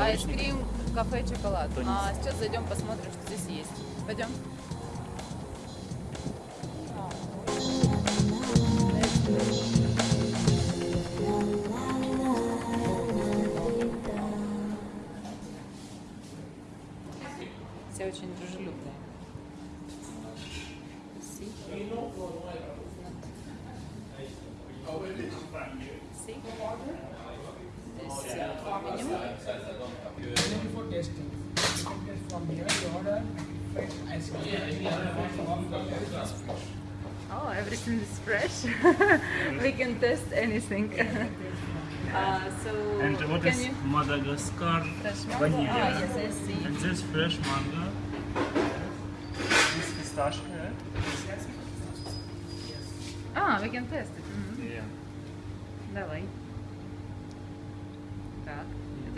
Айскрим, кафе, шоколад. А сейчас зайдем посмотрим, что здесь есть. Пойдем. Все очень дружелюбные. See? See? Здесь э, меню. Ready for tasting. You can get from here, you order fresh ice cream. Oh, everything is fresh. we can test anything. uh, so, And what can is you? Madagascar Fresh mango? vanilla? Ah, yes, I see. And this fresh mango. This pistachio. Ah, we can test it. Мгм. Yeah. Давай.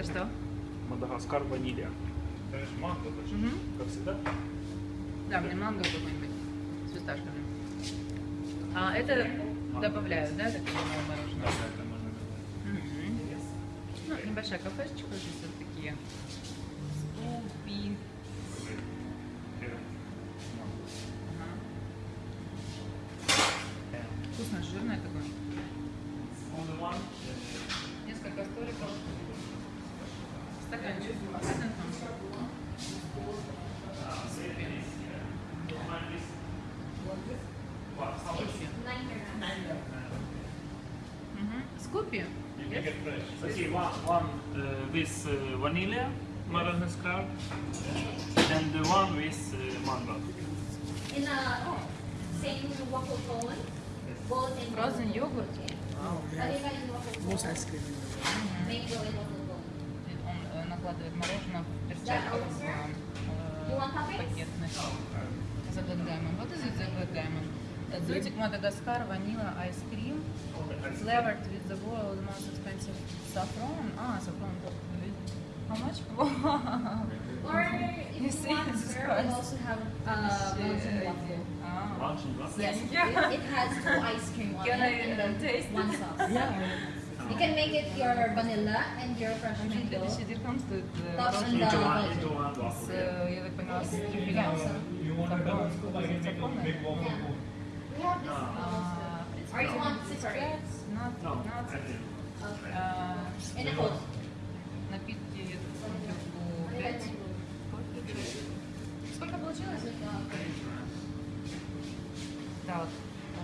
Это что? Мадагаскар ванилья. Конечно, манго, точно. Мгм. Как всегда. Да, мне манго какой-нибудь с фисташками. А это добавляют, да, так понимаю, мороженое? да, это можно добавить. Мгм. Ну, небольшая кафешечка, здесь вот такие скупи. Scoopy? Yes. Okay, one, uh, with uh, vanilla maroon scarf and the one with uh, mango. In a oh, same waffle cone, both in frozen yogurt. Oh, yeah. Most ice cream. Mango and waffle cone. Он э, накладывает мороженое в перчатках в You want э, toppings? пакетных. The Good Diamond. What is it, the Good Diamond? Exotic Madagascar vanilla ice cream flavored with the world's most expensive saffron. Ah, saffron. How much? Or if You you, see, want, it's sir, price. we also have uh, mountain waffle. Ah. Lunch and what? Yes, Yeah. it, it has two ice cream on Can it I and then taste one it? sauce. Yeah. You can make it your vanilla and your fresh Очень mango. 50 дирхам стоит э, Tops and мороженое Into the one, golden. into one с, waffle. э, я так поняла, с трюфелями. Сафрон. Сафрон, наверное? Yeah. We have this. А, Or you want separate? Not, No, not, I didn't. Okay. а, In a cold. напитки бутылку 5. Сколько получилось? Так, э,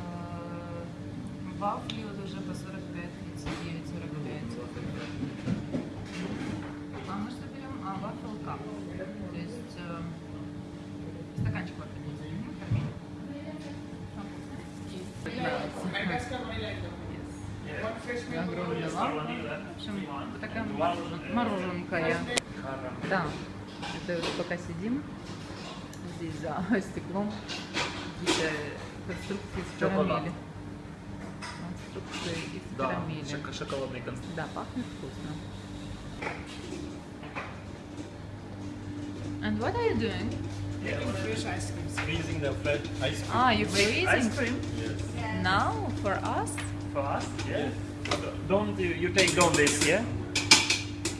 вафли вот уже по 45, 39, 45. А мы что берем? А, вафл кап. То есть э, стаканчик вафли. Mango. Огромная vanilla. В общем, вот такая мороженка я. Да, это вот пока сидим здесь за стеклом, какие-то конструкции Шоколад. карамели. Конструкции из Да, карамели. шок- шоколадный конструкт. Да, пахнет вкусно. And what are you doing? Fresh ice cream. Freezing the fresh ice cream. Ah, you're Ice freezing cream? Yes. now for us? For us? Yeah. Don't you, you take all this, yeah?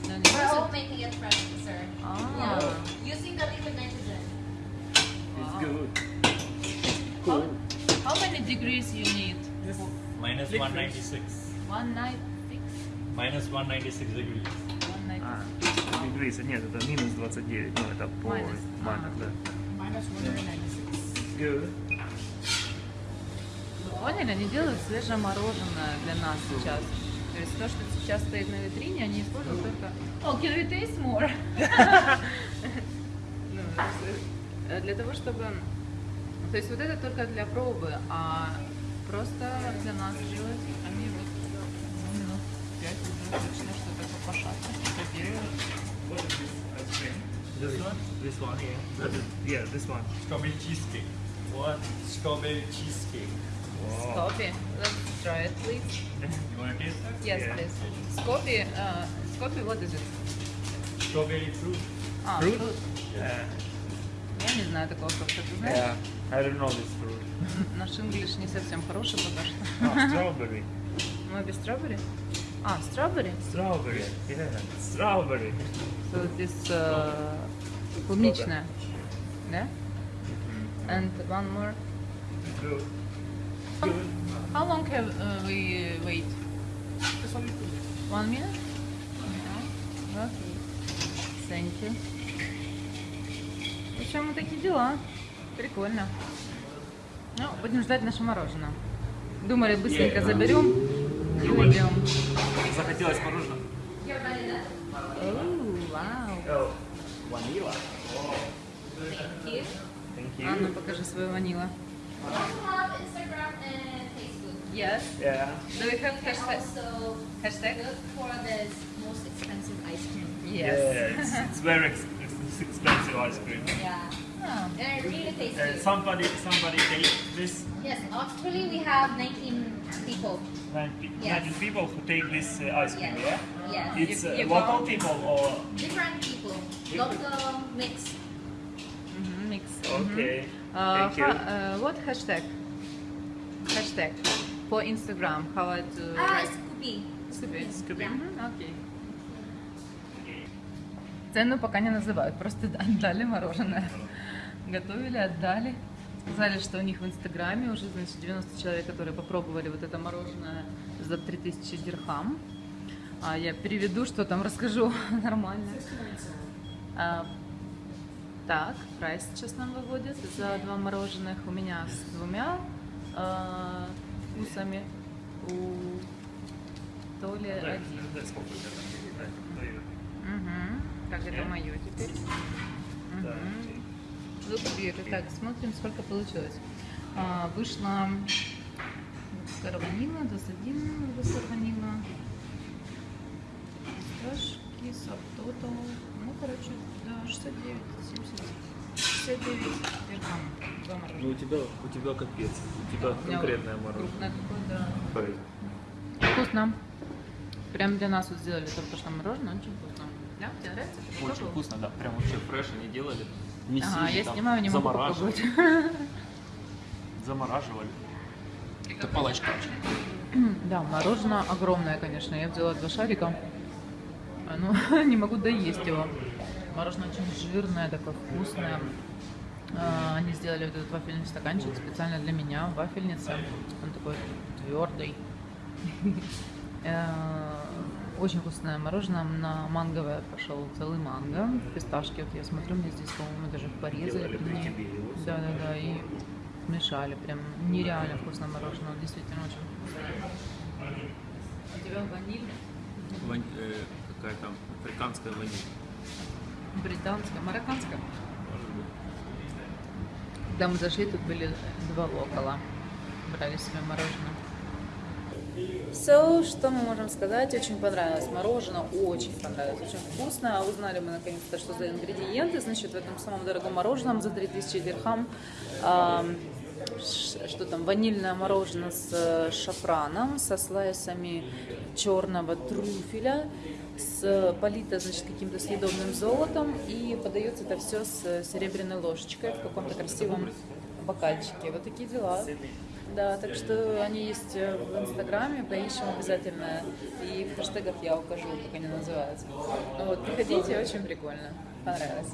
No, no, We're is all it- making it fresh, sir. Ah, Yeah. Using the liquid nitrogen. It's Wow. good. how, how many degrees you need? Minus Liquid. 196. One night, six, Minus 196 degrees. one night. А, дегрейса, нет, это минус 29, ну это по Minus. А. да. Minus 196. Good. Вы поняли, они делают свежее мороженое для нас сейчас. То есть то, что сейчас стоит на витрине, они используют только... Oh, can we taste more? Ну, э, Для того, чтобы... То есть вот это только для пробы, а просто для нас делать они вот ну, минут пять уже точно что-то попошатно. What is this one? This one, yeah. That is, yeah, this one. Strawberry cheesecake. One strawberry cheesecake. Wow. Scopy, let's try it, please. You want to taste that? Yes, Yeah. please. Scopy, uh, Scopy, what is it? Strawberry fruit. А, Fruit? fruit. Yeah. Я не знаю такого фрукта, ты знаешь? Yeah. I don't know this fruit. Наш инглиш не совсем хороший пока что. Ah, strawberry. Мы без стробери? А, strawberry. Strawberry. Yeah, strawberry. So this uh, клубничная. Да? And one more. Good. How long have uh, we uh, wait? One minute? Okay. Thank you. В общем, вот такие дела. Прикольно. Ну, будем ждать наше мороженое. Думали, быстренько заберем и уйдем. Захотелось мороженого? Оу, вау. Oh, vanilla. Thank you. Thank А ну покажи свою ванила. Yes. Yeah. Do we have hashtag? also Hashtag? look for the most expensive ice cream. Yes. Yeah, it's, it's very ex- This expensive ice cream. Yeah. Oh, they're really uh, tasty. Uh, somebody, somebody ate this. Yes, actually we have 19 people. 19, yes. 19 people who take this uh, ice cream, yes. yeah? Yes. It's uh, local people or? Different people. Local mix. Mm -hmm, mix. Okay. Mm -hmm. Thank you. Uh, what hashtag? Hashtag for Instagram. How to? Ah, Scooby. Scooby. Scooby. Yeah. Mm -hmm. Okay. Цену пока не называют, просто отдали мороженое. Готовили, отдали. Сказали, что у них в Инстаграме уже, значит, 90 человек, которые попробовали вот это мороженое за 3000 дирхам. А я переведу, что там расскажу нормально. А, так, прайс сейчас нам выводят за два мороженых. У меня с двумя а, вкусами. У Толи Да, один. Угу. Так, это мое теперь. Да. Угу. Look Так, смотрим, сколько получилось. А, вышло досадин, доскар ванила. Фисташки, сабтотал. Ну, короче, да, 69, 70, 69 дирхам. Два Ну у тебя, у тебя капец. У тебя меня конкретное мороженое. Крупное такое, да. Вкусно. Прям для нас вот сделали только что мороженое, очень вкусно. Да, тебе нравится? Ты Очень вкусно, да. Прям вообще фреш они делали. Не Ага, я там снимаю, не могу замораживали. попробовать. Замораживали. Это палочка очень. Да, мороженое огромное, конечно. Я взяла два шарика. А, Ну, не могу доесть его. Мороженое очень жирное, такое вкусное. А, Они сделали вот этот вафельный стаканчик специально для меня, вафельница. Он такой твердый. Очень вкусное мороженое. На манговое пошел целый манго. Фисташки, вот я смотрю, мне здесь, по-моему, даже порезали. Мне. тебе его. Да, да, да. И смешали. Прям нереально вкусное мороженое. Действительно очень вкусное. У тебя ваниль, Вань- э, какая там африканская ваниль. британская, марокканская. Может быть. Когда мы зашли, тут были два локала. Брали себе мороженое. Все, что мы можем сказать, очень понравилось. Мороженое очень понравилось, очень вкусно. Узнали мы наконец-то, что за ингредиенты. Значит, в этом самом дорогом мороженом за 3000 дирхам ам, ш- что там, ванильное мороженое с э, шафраном, со слайсами черного трюфеля, с полито, значит, каким-то съедобным золотом, и подается это все с серебряной ложечкой в каком-то красивом бокальчике. Вот такие дела. Да, так что они есть э, в Инстаграме, поищем обязательно. И в хэштегах я укажу, как они называются. Вот, приходите, очень прикольно. Понравилось.